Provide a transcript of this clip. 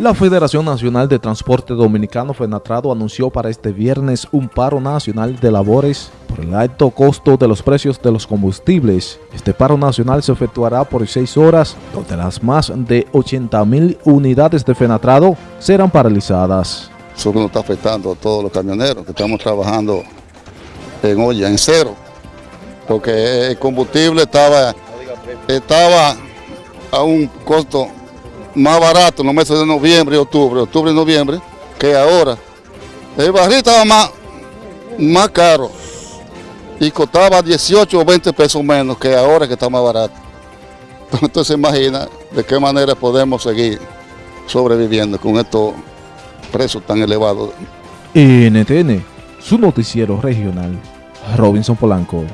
La Federación Nacional de Transporte Dominicano FENATRADO anunció para este viernes un paro nacional de labores por el alto costo de los precios de los combustibles. Este paro nacional se efectuará por seis horas, donde las más de 80 mil unidades de FENATRADO serán paralizadas. Eso nos está afectando a todos los camioneros que estamos trabajando en olla, en cero, porque el combustible estaba, estaba a un costo más barato en los meses de noviembre y octubre, octubre y noviembre, que ahora. El barril estaba más, más caro y costaba 18 o 20 pesos menos que ahora que está más barato. Entonces imagina de qué manera podemos seguir sobreviviendo con estos precios tan elevados. NTN, su noticiero regional, Robinson Polanco.